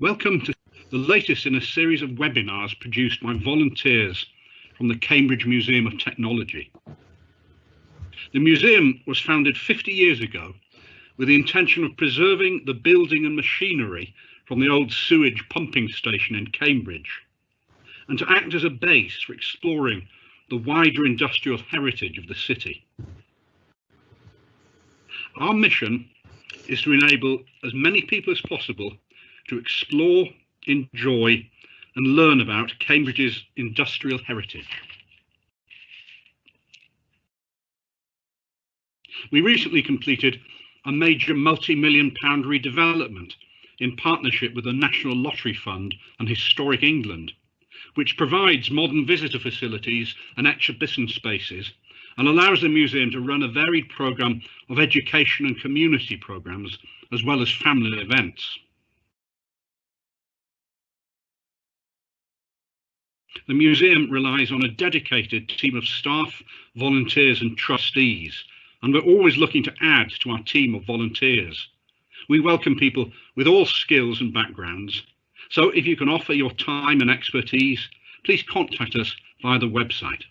Welcome to the latest in a series of webinars produced by volunteers from the Cambridge Museum of Technology. The museum was founded 50 years ago with the intention of preserving the building and machinery from the old sewage pumping station in Cambridge and to act as a base for exploring the wider industrial heritage of the city. Our mission is to enable as many people as possible to explore, enjoy and learn about Cambridge's industrial heritage. We recently completed a major multi-million pound redevelopment in partnership with the National Lottery Fund and Historic England, which provides modern visitor facilities and exhibition spaces and allows the museum to run a varied programme of education and community programmes as well as family events. The museum relies on a dedicated team of staff, volunteers and trustees, and we're always looking to add to our team of volunteers. We welcome people with all skills and backgrounds, so if you can offer your time and expertise, please contact us via the website.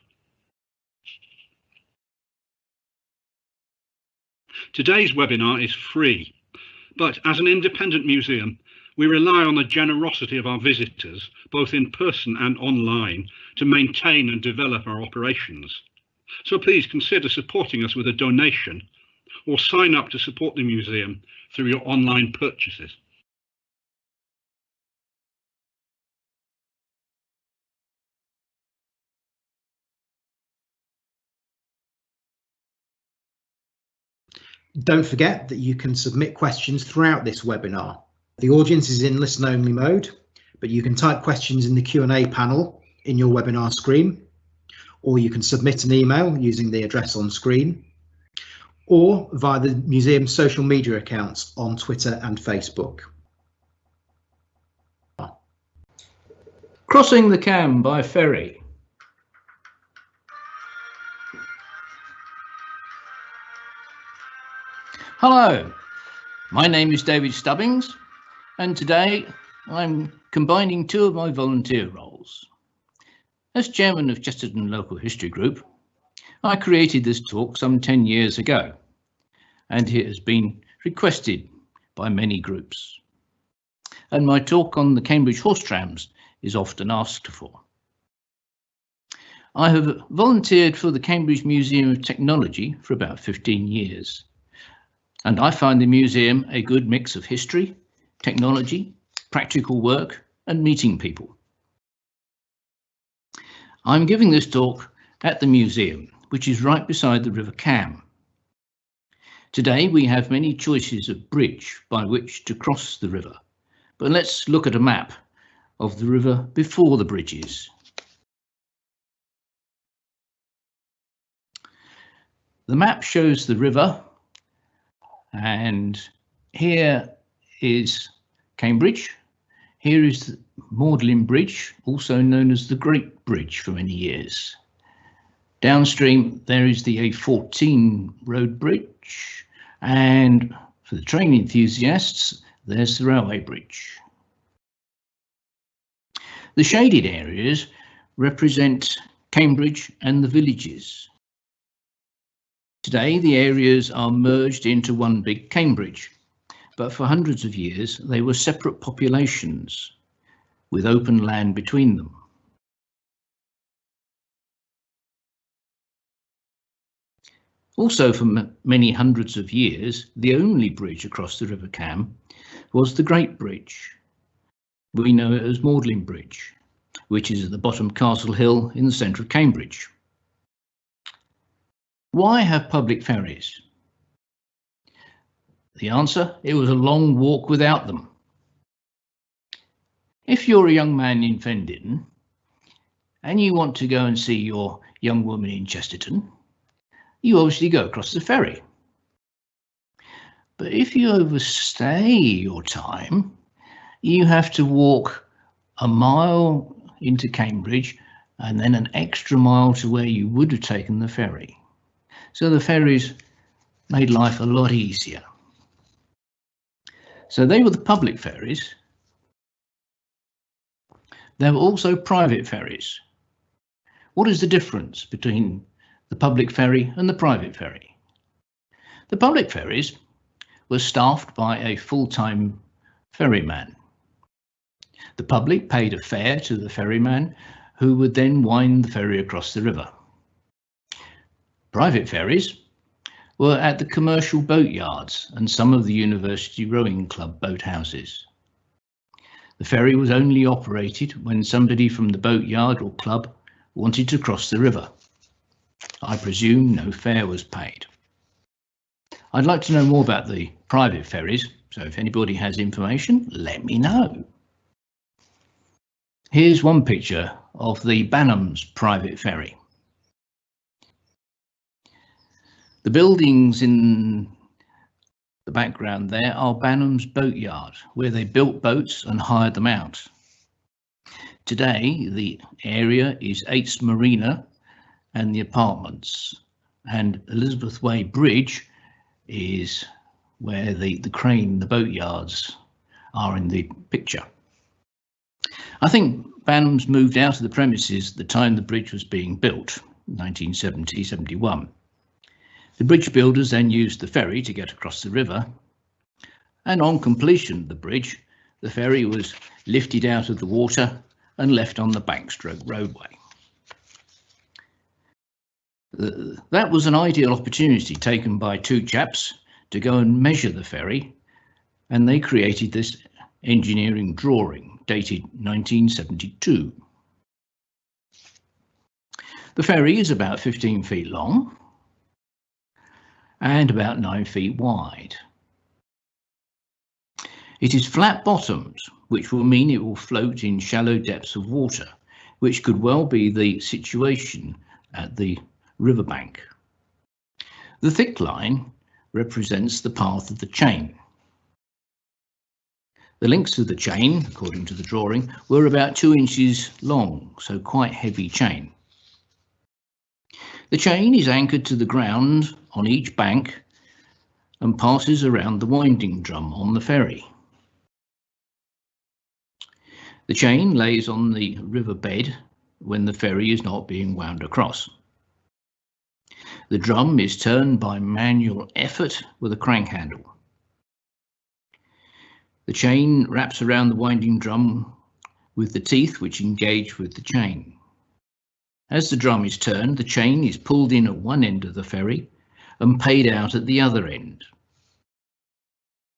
Today's webinar is free, but as an independent museum, we rely on the generosity of our visitors, both in person and online, to maintain and develop our operations. So please consider supporting us with a donation or sign up to support the museum through your online purchases. Don't forget that you can submit questions throughout this webinar. The audience is in listen only mode, but you can type questions in the Q&A panel in your webinar screen, or you can submit an email using the address on screen, or via the museum's social media accounts on Twitter and Facebook. Crossing the Cam by ferry. Hello, my name is David Stubbings and today I'm combining two of my volunteer roles. As chairman of Chesterton Local History Group, I created this talk some 10 years ago and it has been requested by many groups. And my talk on the Cambridge horse trams is often asked for. I have volunteered for the Cambridge Museum of Technology for about 15 years and I find the museum a good mix of history, technology, practical work and meeting people. I'm giving this talk at the museum, which is right beside the River Cam. Today we have many choices of bridge by which to cross the river, but let's look at a map of the river before the bridges. The map shows the river and here is Cambridge. Here is Magdalene Bridge, also known as the Great Bridge for many years. Downstream, there is the A14 road bridge, and for the train enthusiasts, there's the railway bridge. The shaded areas represent Cambridge and the villages. Today, the areas are merged into one big Cambridge, but for hundreds of years they were separate populations with open land between them. Also for many hundreds of years, the only bridge across the River Cam was the Great Bridge. We know it as Magdalene Bridge, which is at the bottom of Castle Hill in the centre of Cambridge. Why have public ferries? The answer, it was a long walk without them. If you're a young man in Fen Ditton and you want to go and see your young woman in Chesterton, you obviously go across the ferry. But if you overstay your time, you have to walk a mile into Cambridge and then an extra mile to where you would have taken the ferry. So the ferries made life a lot easier. So they were the public ferries, There were also private ferries. What is the difference between the public ferry and the private ferry? The public ferries were staffed by a full-time ferryman. The public paid a fare to the ferryman who would then wind the ferry across the river. Private ferries were at the commercial boat yards and some of the University Rowing Club boathouses. The ferry was only operated when somebody from the boatyard or club wanted to cross the river. I presume no fare was paid. I'd like to know more about the private ferries, so if anybody has information, let me know. Here's one picture of the Banhams private ferry. The buildings in the background there are Banham's boatyard, where they built boats and hired them out. Today, the area is Eights Marina and the apartments, and Elizabeth Way Bridge is where the, the crane, the boatyards are in the picture. I think Banhams moved out of the premises at the time the bridge was being built, 1970-71. The bridge builders then used the ferry to get across the river, and on completion of the bridge, the ferry was lifted out of the water and left on the bankstroke roadway. Uh, that was an ideal opportunity taken by two chaps to go and measure the ferry, and they created this engineering drawing dated 1972. The ferry is about 15 feet long and about 9 feet wide. It is flat bottomed, which will mean it will float in shallow depths of water, which could well be the situation at the riverbank. The thick line represents the path of the chain. The links of the chain, according to the drawing, were about two inches long, so quite heavy chain. The chain is anchored to the ground on each bank and passes around the winding drum on the ferry. The chain lays on the river bed when the ferry is not being wound across. The drum is turned by manual effort with a crank handle. The chain wraps around the winding drum with the teeth which engage with the chain. As the drum is turned, the chain is pulled in at one end of the ferry and paid out at the other end.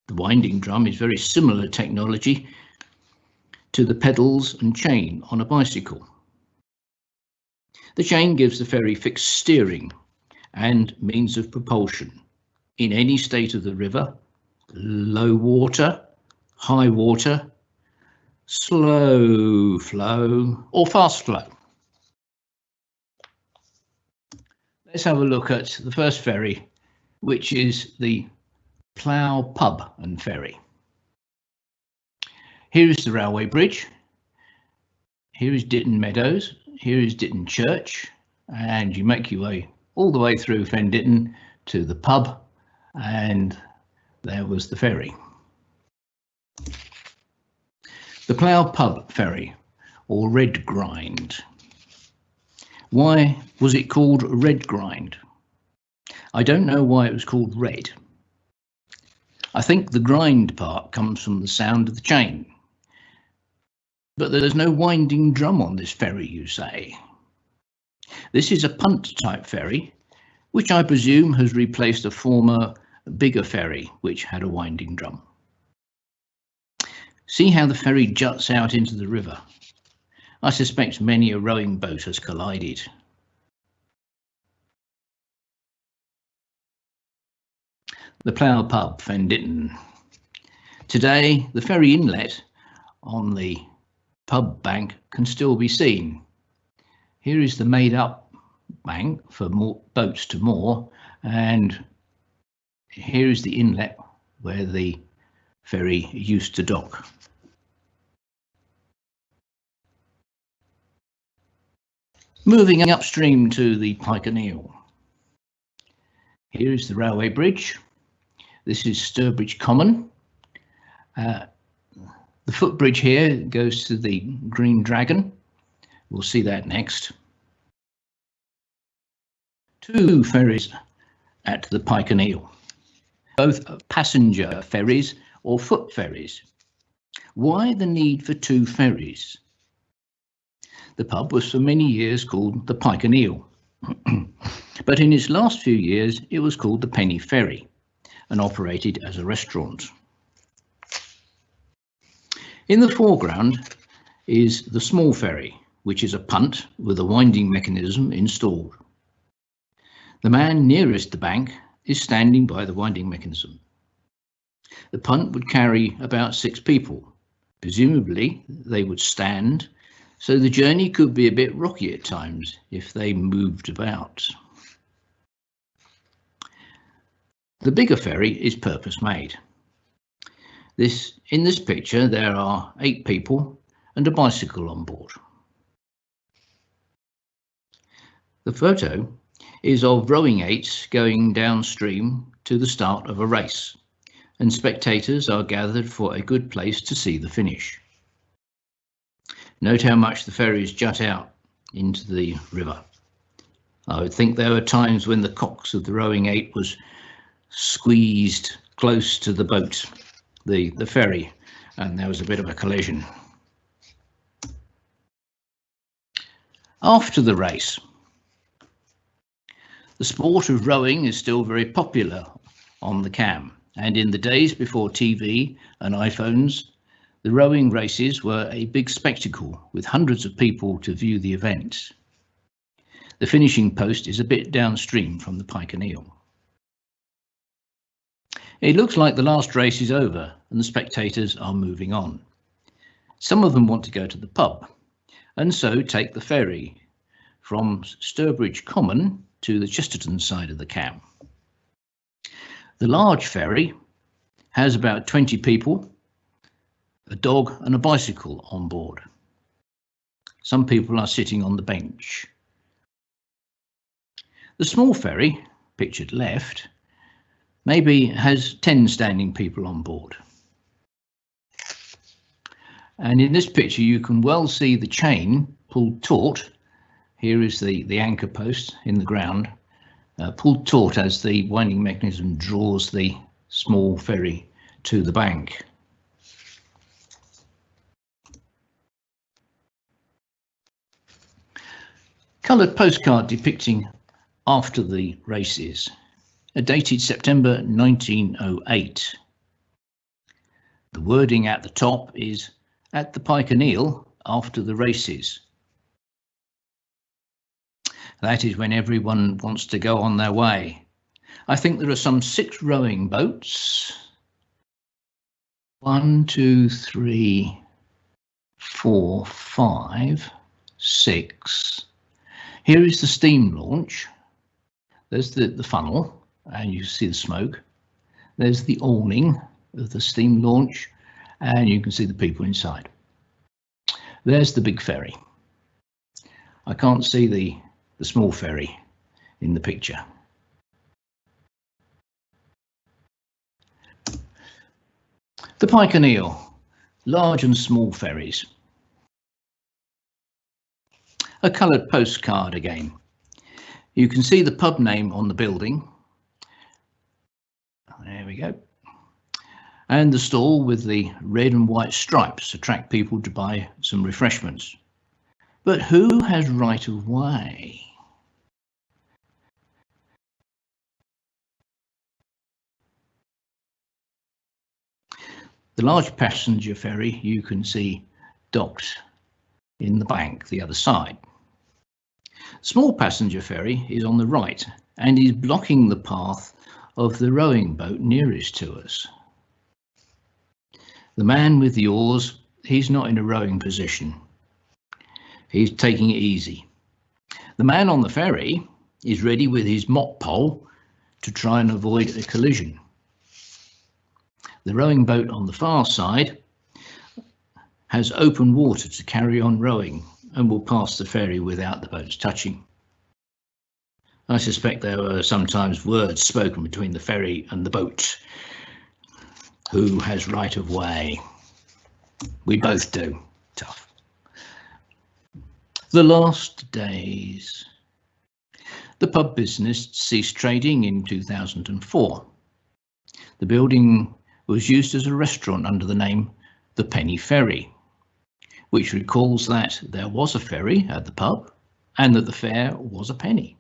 The winding drum is very similar technology to the pedals and chain on a bicycle. The chain gives the ferry fixed steering and means of propulsion in any state of the river, low water, high water, slow flow or fast flow. Let's have a look at the first ferry, which is the Plough Pub and Ferry. Here is the railway bridge. Here is Ditton Meadows. Here is Ditton Church. And you make your way all the way through Fen Ditton to the pub and there was the ferry. The Plough Pub Ferry, or Red Grind. Why was it called Red Grind? I don't know why it was called red. I think the grind part comes from the sound of the chain. But there's no winding drum on this ferry, you say. This is a punt type ferry, which I presume has replaced a former bigger ferry which had a winding drum. See how the ferry juts out into the river. I suspect many a rowing boat has collided. The Plough Pub, Fen Ditton. Today, the ferry inlet on the pub bank can still be seen. Here is the made up bank for more boats to moor and here is the inlet where the ferry used to dock. Moving upstream to the Pike and Eel. Here is the railway bridge. This is Stourbridge Common. Uh, The footbridge here goes to the Green Dragon. We'll see that next. Two ferries at the Pike and Eel, both passenger ferries or foot ferries. Why the need for two ferries? The pub was for many years called the Pike and Eel, but in its last few years it was called the Penny Ferry and operated as a restaurant. In the foreground is the small ferry, which is a punt with a winding mechanism installed. The man nearest the bank is standing by the winding mechanism. The punt would carry about six people. Presumably, they would stand, so the journey could be a bit rocky at times if they moved about. The bigger ferry is purpose made. This, in this picture, there are eight people and a bicycle on board. The photo is of rowing eights going downstream to the start of a race, and spectators are gathered for a good place to see the finish. Note how much the ferries jut out into the river. I would think there were times when the cox of the rowing eight was squeezed close to the boat, the, the ferry, and there was a bit of a collision. After the race, the sport of rowing is still very popular on the cam, and in the days before TV and iPhones, the rowing races were a big spectacle with hundreds of people to view the event. The finishing post is a bit downstream from the Pike and Eel. It looks like the last race is over and the spectators are moving on. Some of them want to go to the pub and so take the ferry from Stourbridge Common to the Chesterton side of the cam. The large ferry has about 20 people, a dog and a bicycle on board. Some people are sitting on the bench. The small ferry, pictured left, maybe has 10 standing people on board. And in this picture, you can well see the chain pulled taut here is the, the anchor post in the ground, uh, pulled taut as the winding mechanism draws the small ferry to the bank. Coloured postcard depicting after the races, dated September 1908. The wording at the top is at the Pike and Eel after the races. That is when everyone wants to go on their way. I think there are some six rowing boats. One, two, three, four, five, six. Here is the steam launch. There's the, the funnel, and you see the smoke. There's the awning of the steam launch, and you can see the people inside. There's the big ferry. I can't see the the small ferry in the picture. The Pike and Eel, large and small ferries. A coloured postcard again. You can see the pub name on the building. There we go. And the stall with the red and white stripes attract people to buy some refreshments. But who has right of way? The large passenger ferry you can see docked in the bank the other side. Small passenger ferry is on the right and is blocking the path of the rowing boat nearest to us. The man with the oars, he's not in a rowing position. He's taking it easy. The man on the ferry is ready with his mop pole to try and avoid a collision. The rowing boat on the far side has open water to carry on rowing and will pass the ferry without the boats touching. I suspect there were sometimes words spoken between the ferry and the boat. Who has right of way? We both do. Tough. The last days. The pub business ceased trading in 2004. The building was used as a restaurant under the name The Penny Ferry, which recalls that there was a ferry at the pub and that the fare was a penny.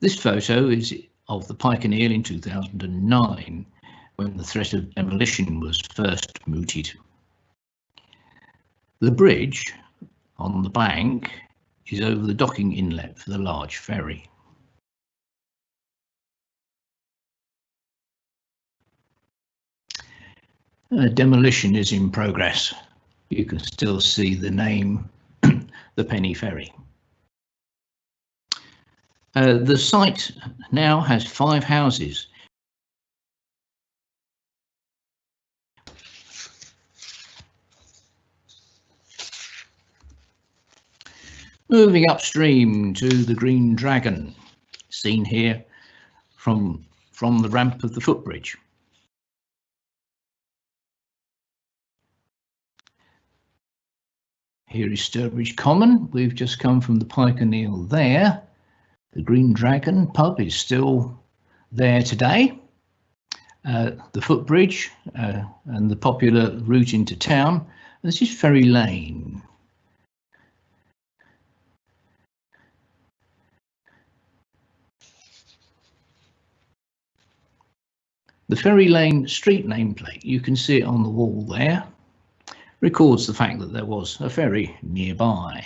This photo is of the Pike and Eel in 2009, when the threat of demolition was first mooted. The bridge on the bank is over the docking inlet for the large ferry. Uh, demolition is in progress. You can still see the name, the Penny Ferry. Uh, the site now has five houses. Moving upstream to the Green Dragon, seen here from, from the ramp of the footbridge. Here is Stourbridge Common. We've just come from the Pike and Eel there. The Green Dragon pub is still there today. Uh, the footbridge uh, and the popular route into town. This is Ferry Lane. The Ferry Lane street nameplate, you can see it on the wall there, records the fact that there was a ferry nearby.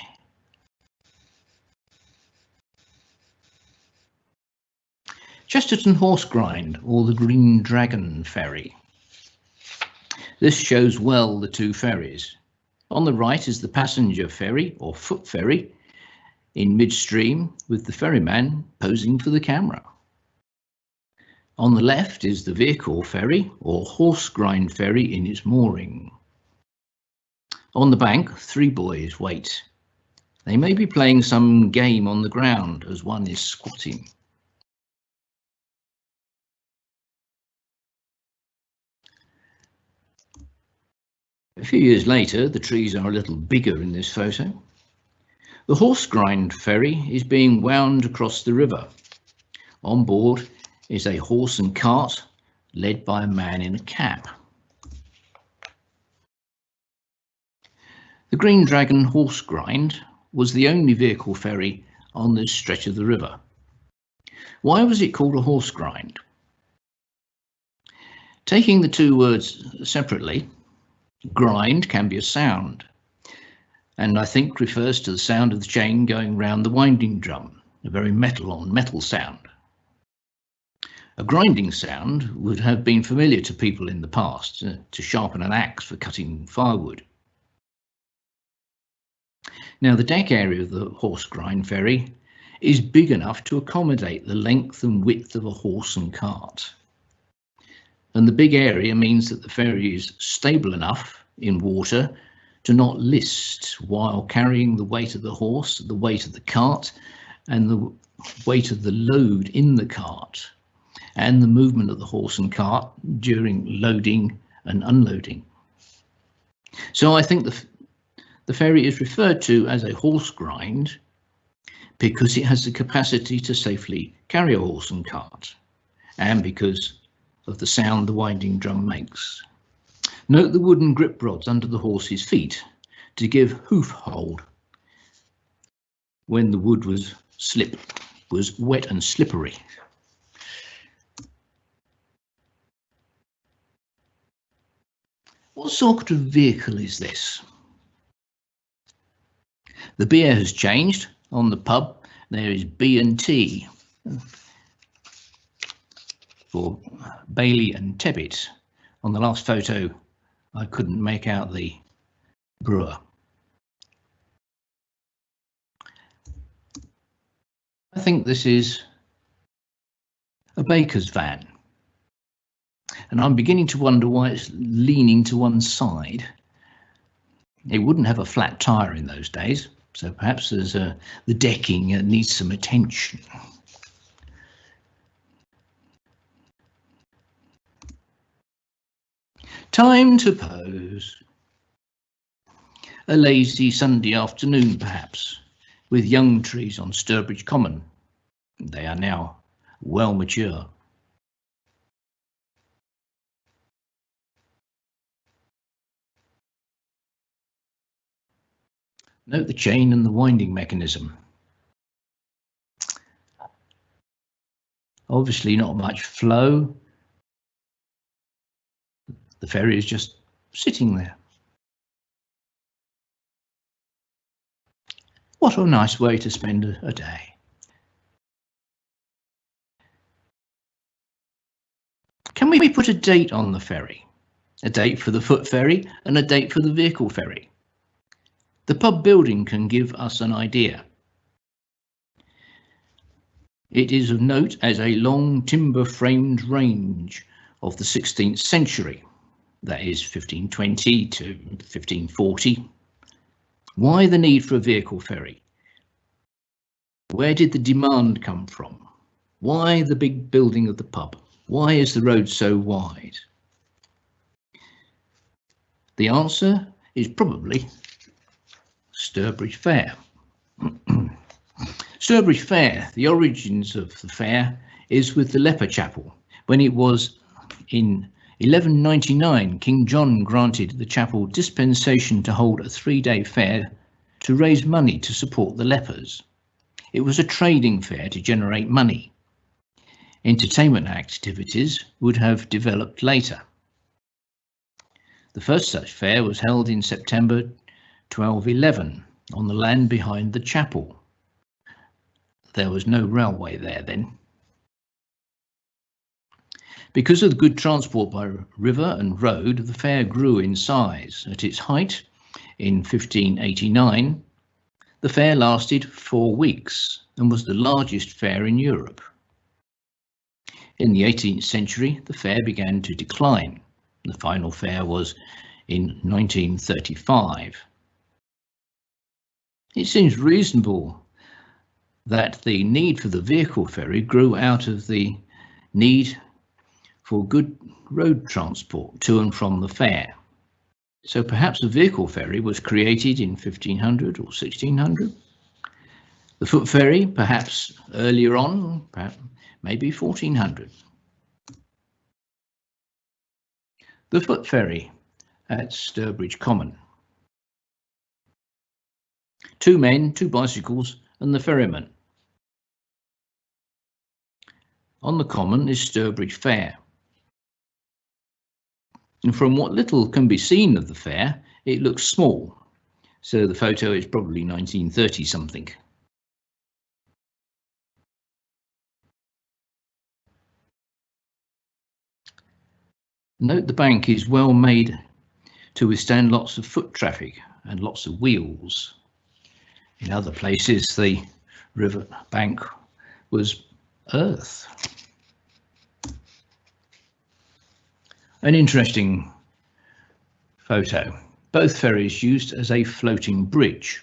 Chesterton Horse Grind or the Green Dragon Ferry. This shows well the two ferries. On the right is the passenger ferry or foot ferry in midstream with the ferryman posing for the camera. On the left is the vehicle ferry or horse grind ferry in its mooring. On the bank, three boys wait. They may be playing some game on the ground as one is squatting. A few years later, the trees are a little bigger in this photo. The horse grind ferry is being wound across the river. On board is a horse and cart led by a man in a cap. The Green Dragon Horse Grind was the only vehicle ferry on this stretch of the river. Why was it called a horse grind? Taking the two words separately, grind can be a sound, and I think refers to the sound of the chain going round the winding drum, a very metal on metal sound. A grinding sound would have been familiar to people in the past, uh, to sharpen an axe for cutting firewood. Now the deck area of the horse grind ferry is big enough to accommodate the length and width of a horse and cart. And the big area means that the ferry is stable enough in water to not list while carrying the weight of the horse, the weight of the cart, and the weight of the load in the cart and the movement of the horse and cart during loading and unloading. So I think the, the ferry is referred to as a horse grind because it has the capacity to safely carry a horse and cart and because of the sound the winding drum makes. Note the wooden grip rods under the horse's feet to give hoof hold when the wood was slip was wet and slippery. What sort of vehicle is this? The beer has changed. On the pub, there is B&T for Bailey and Tebbutt. On the last photo, I couldn't make out the brewer. I think this is a baker's van. And I'm beginning to wonder why it's leaning to one side. It wouldn't have a flat tyre in those days, so perhaps there's a, the decking needs some attention. Time to pose. A lazy Sunday afternoon, perhaps, with young trees on Stourbridge Common. They are now well mature. Note the chain and the winding mechanism. Obviously not much flow. The ferry is just sitting there. What a nice way to spend a, day. Can we put a date on the ferry? A date for the foot ferry and a date for the vehicle ferry. The pub building can give us an idea. It is of note as a long timber framed range of the 16th century, that is 1520 to 1540. Why the need for a vehicle ferry? Where did the demand come from? Why the big building of the pub? Why is the road so wide? The answer is probably Stourbridge Fair. Stourbridge Fair, the origins of the fair is with the Leper Chapel. When it was in 1199, King John granted the chapel dispensation to hold a three-day fair to raise money to support the lepers. It was a trading fair to generate money. Entertainment activities would have developed later. The first such fair was held in September 1211 on the land behind the chapel. There was no railway there then. Because of the good transport by river and road, the fair grew in size. At its height, in 1589, the fair lasted four weeks and was the largest fair in Europe. In the 18th century, the fair began to decline. The final fair was in 1935. It seems reasonable that the need for the vehicle ferry grew out of the need for good road transport to and from the fair. So perhaps a vehicle ferry was created in 1500 or 1600. The foot ferry, perhaps earlier on, perhaps maybe 1400. The foot ferry at Stourbridge Common. Two men, two bicycles, and the ferryman. On the common is Stourbridge Fair. And from what little can be seen of the fair, it looks small. So the photo is probably 1930 something. Note the bank is well made to withstand lots of foot traffic and lots of wheels. In other places, the river bank was earth. An interesting photo. Both ferries used as a floating bridge.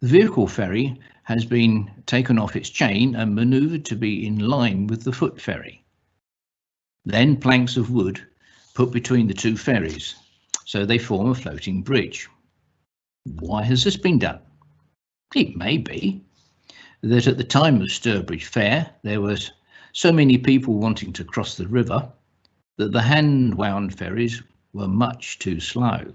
The vehicle ferry has been taken off its chain and manoeuvred to be in line with the foot ferry. Then planks of wood put between the two ferries, so they form a floating bridge. Why has this been done? It may be that at the time of Stourbridge Fair there was so many people wanting to cross the river that the hand-wound ferries were much too slow.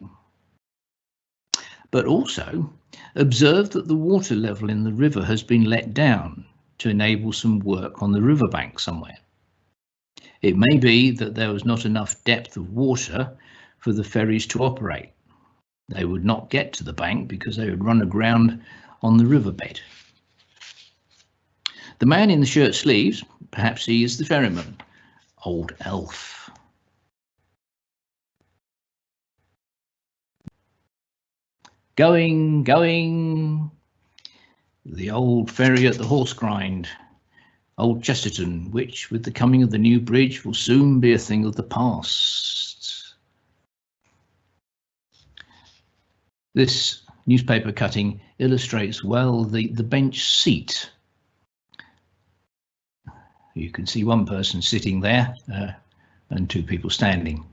But also observe that the water level in the river has been let down to enable some work on the riverbank somewhere. It may be that there was not enough depth of water for the ferries to operate. They would not get to the bank because they would run aground on the riverbed. The man in the shirt sleeves, perhaps he is the ferryman, old Alf. Going, going, the old ferry at the horse grind, old Chesterton, which with the coming of the new bridge will soon be a thing of the past. This newspaper cutting illustrates well the, the bench seat. You can see one person sitting there uh, and two people standing.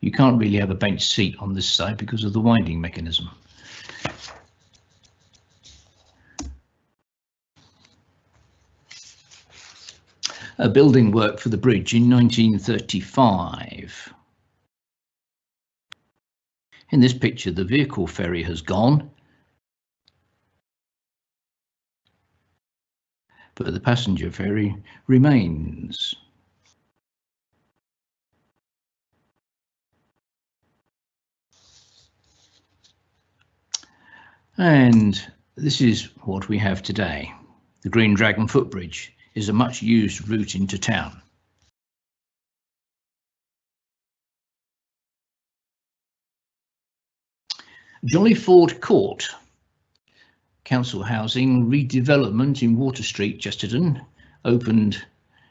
you can't really have a bench seat on this side because of the winding mechanism. A building work for the bridge in 1935. In this picture, the vehicle ferry has gone, but the passenger ferry remains. And this is what we have today. The Green Dragon footbridge is a much used route into town. Jolly Ford Court, council housing redevelopment in Water Street, Chesterton, opened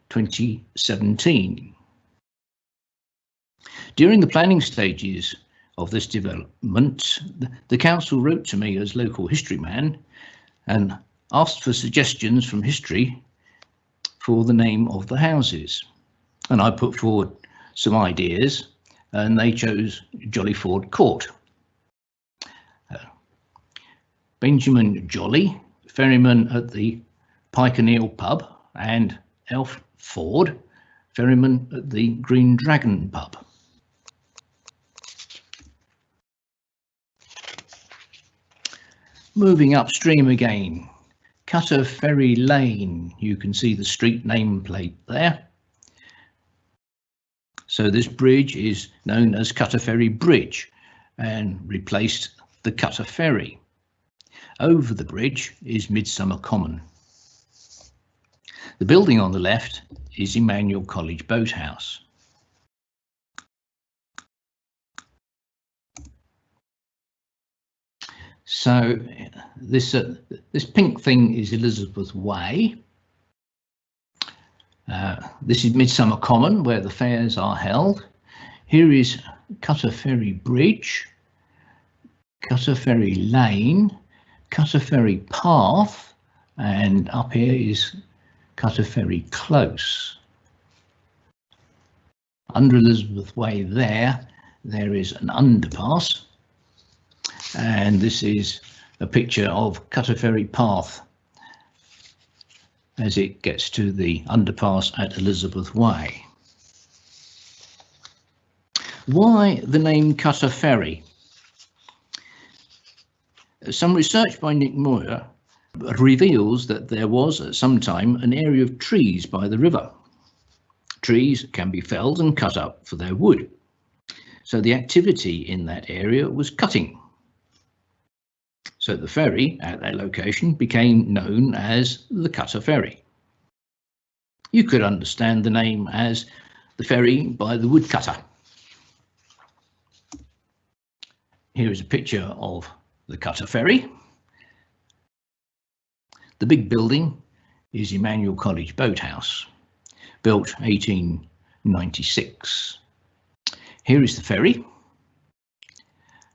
2017. During the planning stages of this development, the council wrote to me as local history man and asked for suggestions from history for the name of the houses. And I put forward some ideas and they chose Jolly Ford Court. Uh, Benjamin Jolly, ferryman at the Pike and Eel pub, and Alf Ford, ferryman at the Green Dragon pub. Moving upstream again, Cutter Ferry Lane, you can see the street nameplate there. So this bridge is known as Cutter Ferry Bridge and replaced the Cutter Ferry. Over the bridge is Midsummer Common. The building on the left is Emmanuel College Boathouse. So this uh, this pink thing is Elizabeth Way. Uh, this is Midsummer Common, where the fairs are held. Here is Cutter Ferry Bridge, Cutter Ferry Lane, Cutter Ferry Path, and up here is Cutter Ferry Close. Under Elizabeth Way there, there is an underpass and this is a picture of Cutter Ferry Path as it gets to the underpass at Elizabeth Way. Why the name Cutter Ferry? Some research by Nick Moyer reveals that there was at some time an area of trees by the river. Trees can be felled and cut up for their wood. So the activity in that area was cutting. So the ferry at that location became known as the Cutter Ferry. You could understand the name as the ferry by the woodcutter. Here is a picture of the Cutter Ferry. The big building is Emmanuel College Boathouse, built 1896. Here is the ferry,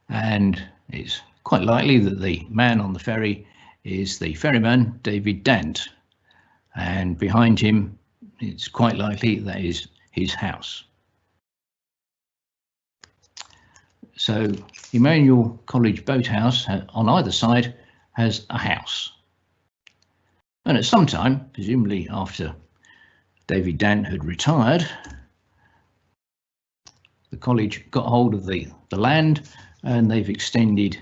and it's quite likely that the man on the ferry is the ferryman David Dant and behind him it's quite likely that is his house. So Emmanuel College Boathouse uh, on either side has a house. And at some time, presumably after David Dant had retired, the college got hold of the, the land and they've extended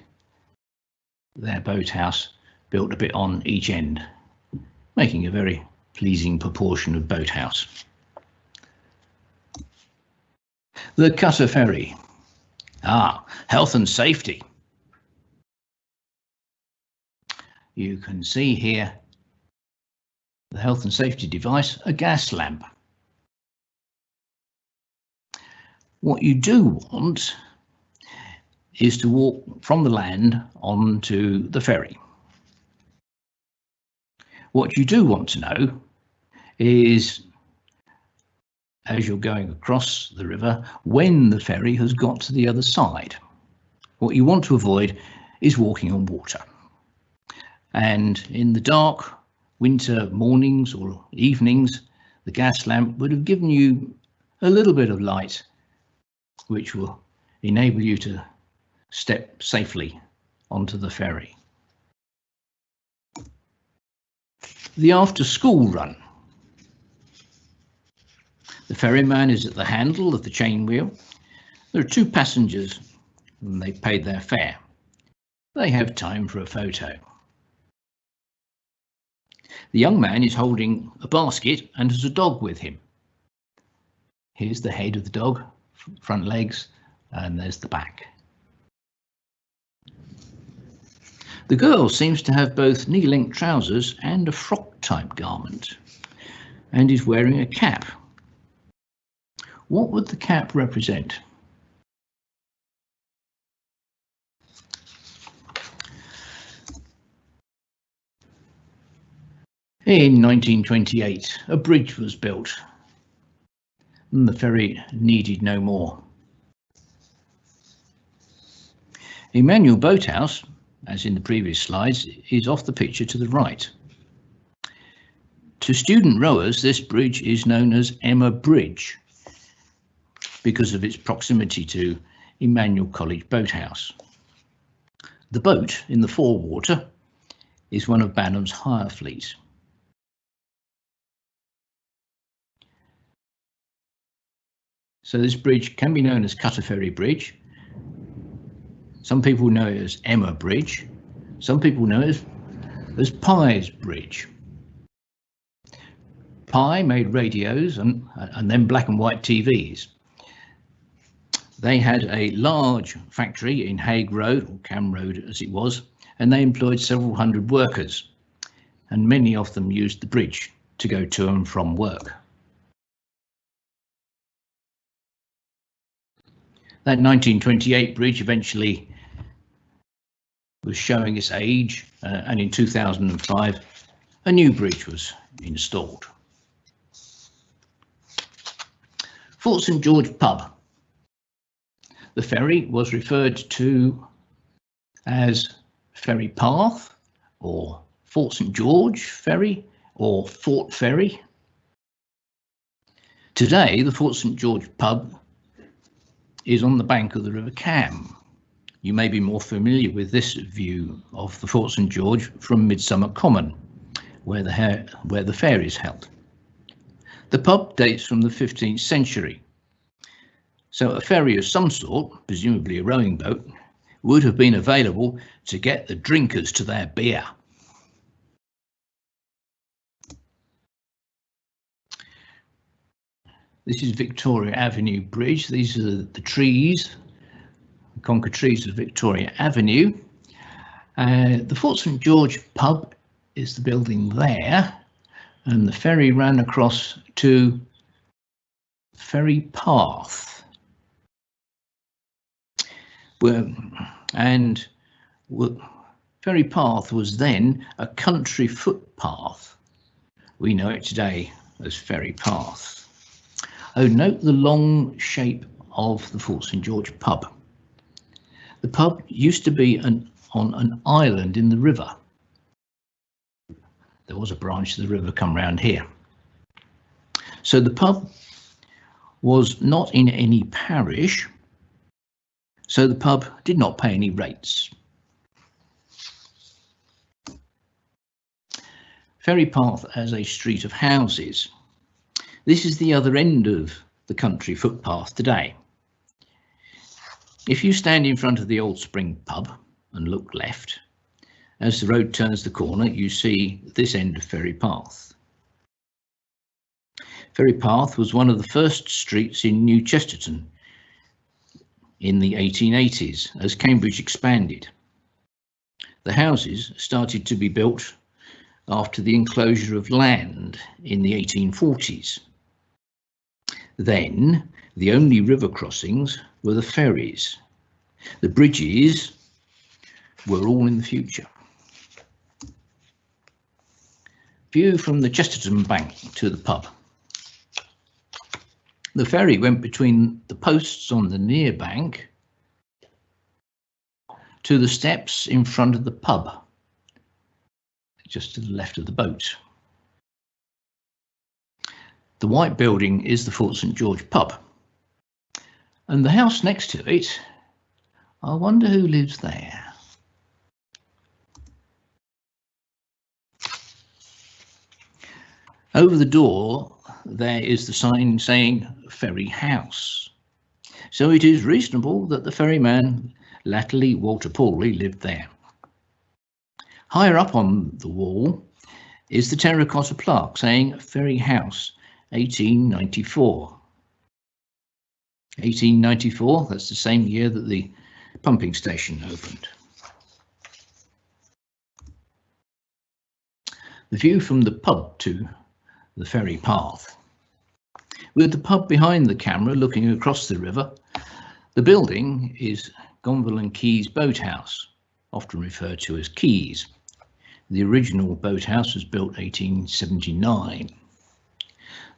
their boathouse built a bit on each end, making a very pleasing proportion of boathouse. The Cutter Ferry. Ah, health and safety. You can see here the health and safety device, a gas lamp. What you do want is to walk from the land onto the ferry. What you do want to know is, as you're going across the river, when the ferry has got to the other side. What you want to avoid is walking on water. And in the dark winter mornings or evenings, the gas lamp would have given you a little bit of light, which will enable you to step safely onto the ferry. The after school run. The ferryman is at the handle of the chain wheel. There are two passengers and they've paid their fare. They have time for a photo. The young man is holding a basket and has a dog with him. Here's the head of the dog, front legs, and there's the back. The girl seems to have both knee-length trousers and a frock-type garment, and is wearing a cap. What would the cap represent? In 1928, a bridge was built and the ferry needed no more. Emmanuel Boathouse, as in the previous slides, is off the picture to the right. To student rowers, this bridge is known as Emma Bridge because of its proximity to Emmanuel College Boathouse. The boat in the forewater is one of Banham's hire fleet. So this bridge can be known as Cutter Ferry Bridge. Some people know it as Emma Bridge. Some people know it as, as Pye's Bridge. Pye made radios and, and then black and white TVs. They had a large factory in Haig Road, or Cam Road as it was, and they employed several hundred workers, and many of them used the bridge to go to and from work. That 1928 bridge eventually was showing its age, uh, and in 2005, a new bridge was installed. Fort St George Pub. The ferry was referred to as Ferry Path or Fort St George Ferry or Fort Ferry. Today, the Fort St George pub is on the bank of the River Cam. You may be more familiar with this view of the Fort St George from Midsummer Common, where the, where the fair is held. The pub dates from the 15th century, so a ferry of some sort, presumably a rowing boat, would have been available to get the drinkers to their beer. This is Victoria Avenue Bridge. These are the trees, the Concord trees of Victoria Avenue. Uh, the Fort St George pub is the building there, and the ferry ran across to Ferry Path. Where, and Ferry Path was then a country footpath. We know it today as Ferry Path. Oh, note the long shape of the Fort St George pub. The pub used to be an, on an island in the river. There was a branch of the river come round here. So the pub was not in any parish, so the pub did not pay any rates. Ferry Path as a street of houses this is the other end of the country footpath today. If you stand in front of the Old Spring pub and look left, as the road turns the corner, you see this end of Ferry Path. Ferry Path was one of the first streets in New Chesterton in the 1880s as Cambridge expanded. The houses started to be built after the enclosure of land in the 1840s. Then the only river crossings were the ferries. The bridges were all in the future. View from the Chesterton Bank to the pub. The ferry went between the posts on the near bank to the steps in front of the pub, just to the left of the boat. The white building is the Fort St George pub. And the house next to it, I wonder who lives there. Over the door, there is the sign saying Ferry House. So it is reasonable that the ferryman, latterly Walter Pawley, lived there. Higher up on the wall is the terracotta plaque saying Ferry House, 1894. 1894, that's the same year that the pumping station opened. The view from the pub to the ferry path. With the pub behind the camera looking across the river, the building is Gonville and Caius Boathouse, often referred to as Caius. The original boathouse was built 1879.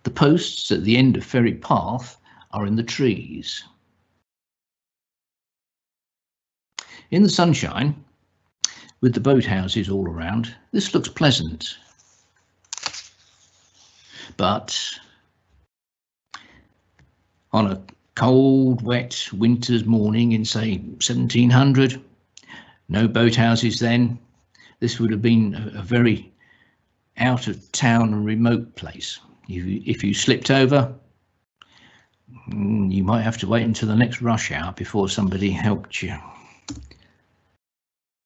The posts at the end of Ferry Path are in the trees. In the sunshine, with the boathouses all around, this looks pleasant. But on a cold, wet winter's morning in, say, 1700, no boathouses then, this would have been a, very out of town and remote place. If you, if you slipped over, mm, you might have to wait until the next rush hour before somebody helped you.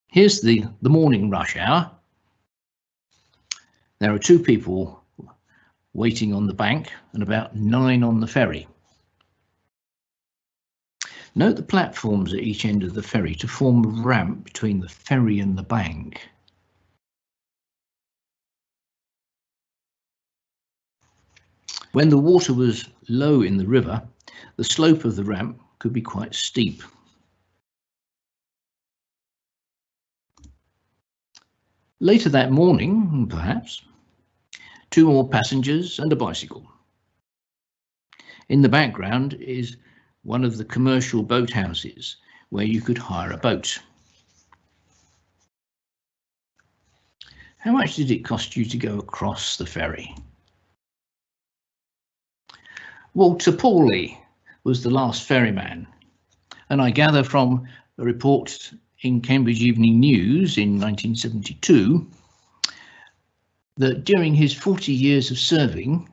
Here's the, the morning rush hour. There are two people waiting on the bank and about nine on the ferry. Note the platforms at each end of the ferry to form a ramp between the ferry and the bank. When the water was low in the river, the slope of the ramp could be quite steep. Later that morning, perhaps, two more passengers and a bicycle. In the background is one of the commercial boathouses where you could hire a boat. How much did it cost you to go across the ferry? Walter Pawley was the last ferryman, and I gather from a report in Cambridge Evening News in 1972 that during his 40 years of serving,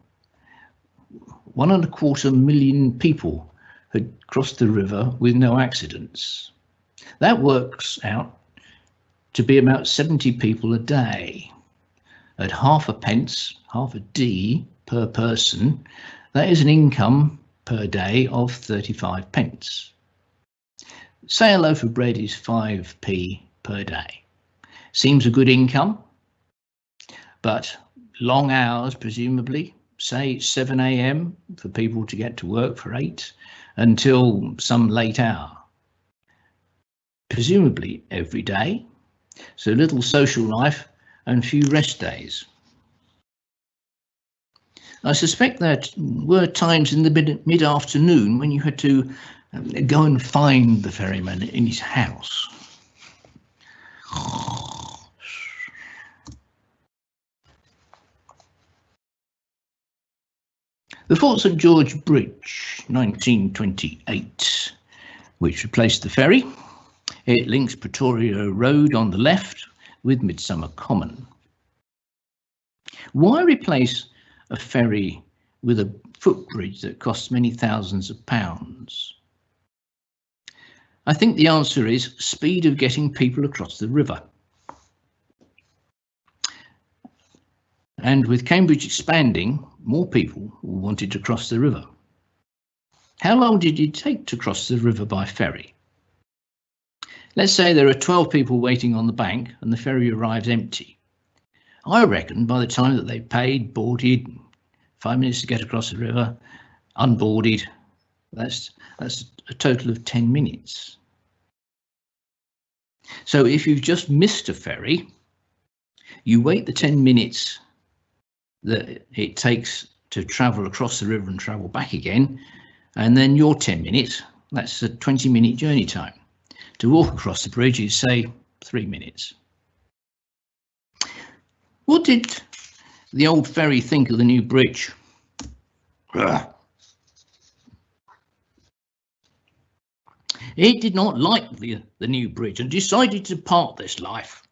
one and a quarter million people had crossed the river with no accidents. That works out to be about 70 people a day. At half a pence, half a D per person, that is an income per day of 35 pence. Say a loaf of bread is 5p per day. Seems a good income, but long hours, presumably, say 7 a.m. for people to get to work for 8 until some late hour. Presumably every day, so little social life and few rest days. I suspect there were times in the mid-afternoon when you had to um, go and find the ferryman in his house. The Fort St George Bridge, 1928, which replaced the ferry. It links Pretoria Road on the left with Midsummer Common. Why replace a ferry with a footbridge that costs many thousands of pounds? I think the answer is speed of getting people across the river. And with Cambridge expanding, more people wanted to cross the river. How long did it take to cross the river by ferry? Let's say there are 12 people waiting on the bank and the ferry arrives empty. I reckon by the time that they paid, boarded, five minutes to get across the river, unboarded, that's that's a total of 10 minutes. So if you've just missed a ferry, you wait the 10 minutes that it takes to travel across the river and travel back again, and then your 10 minutes, that's a 20 minute journey time. To walk across the bridge is say three minutes. What did the old ferry think of the new bridge? It did not like the, the new bridge and decided to part this life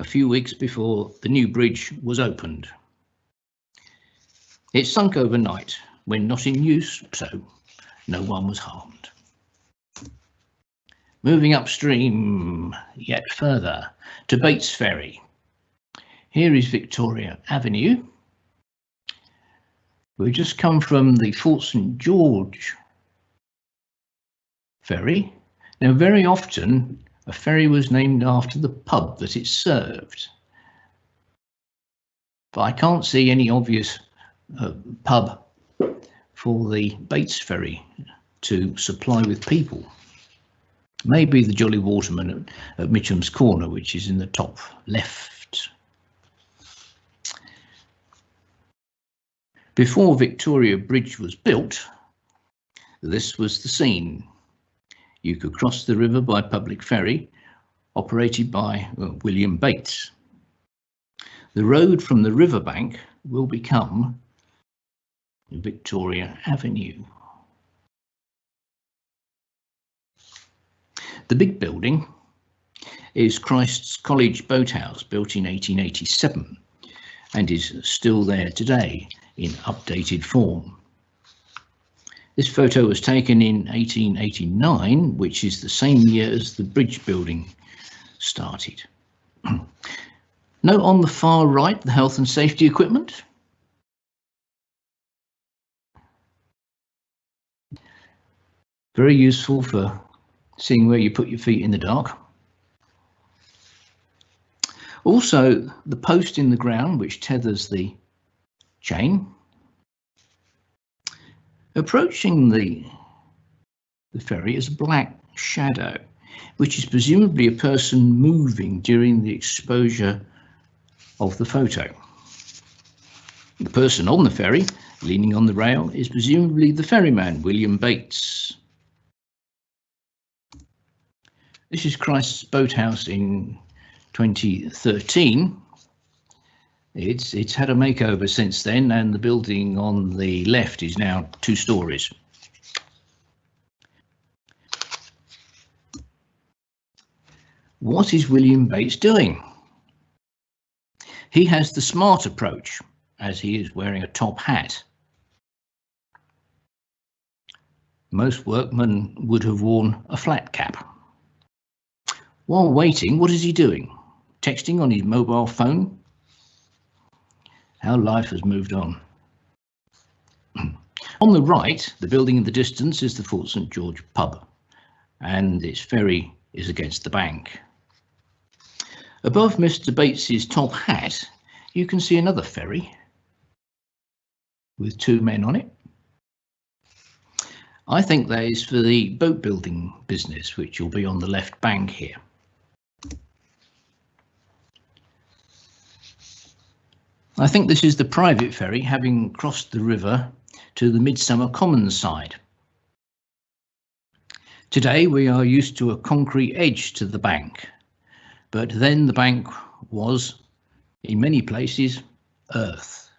a few weeks before the new bridge was opened. It sunk overnight when not in use, so no one was harmed. Moving upstream yet further to Bates Ferry. Here is Victoria Avenue. We've just come from the Fort St George ferry. Now, very often a ferry was named after the pub that it served. But I can't see any obvious uh, pub for the Bates ferry to supply with people. Maybe the Jolly Waterman at, at Mitcham's Corner, which is in the top left. Before Victoria Bridge was built, this was the scene. You could cross the river by public ferry, operated by William Bates. The road from the riverbank will become Victoria Avenue. The big building is Christ's College Boathouse, built in 1887, and is still there today in updated form. This photo was taken in 1889, which is the same year as the bridge building started. Note on the far right the health and safety equipment. Very useful for seeing where you put your feet in the dark. Also, the post in the ground which tethers the chain. Approaching the, the ferry is a black shadow, which is presumably a person moving during the exposure of the photo. The person on the ferry, leaning on the rail, is presumably the ferryman, William Bates. This is Christ's Boathouse in 2013. It's it's had a makeover since then, and the building on the left is now two stories. What is William Bates doing? He has the smart approach, as he is wearing a top hat. Most workmen would have worn a flat cap. While waiting, what is he doing? Texting on his mobile phone? How life has moved on. on the right, the building in the distance is the Fort St George pub, and its ferry is against the bank. Above Mr Bates's top hat, you can see another ferry with two men on it. I think that is for the boat building business, which will be on the left bank here. I think this is the private ferry having crossed the river to the Midsummer Commons side. Today we are used to a concrete edge to the bank, but then the bank was, in many places, earth.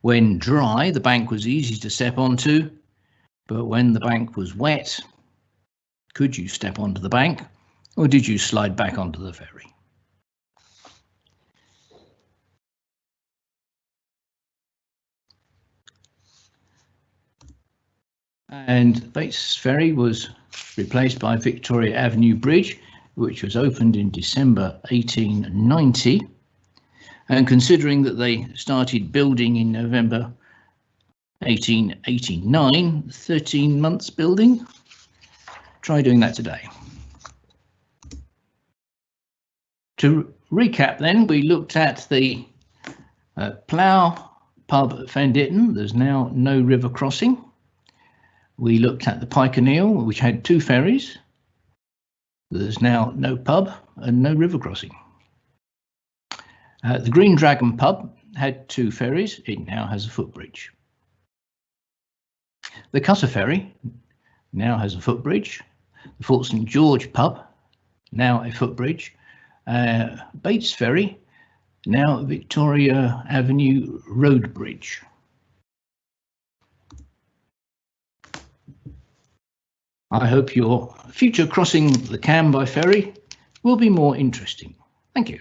When dry, the bank was easy to step onto, but when the bank was wet, could you step onto the bank or did you slide back onto the ferry? And Bates Ferry was replaced by Victoria Avenue Bridge, which was opened in December 1890. And considering that they started building in November 1889, 13 months building, try doing that today. To recap then, we looked at the uh, Plough pub at Fen Ditton. There's now no river crossing. We looked at the Pike Eel, which had two ferries. There's now no pub and no river crossing. Uh, the Green Dragon pub had two ferries. It now has a footbridge. The Cutter ferry now has a footbridge. The Fort St George pub now a footbridge. Uh, Bates ferry now Victoria Avenue road bridge. I hope your future crossing the Cam by ferry will be more interesting. Thank you.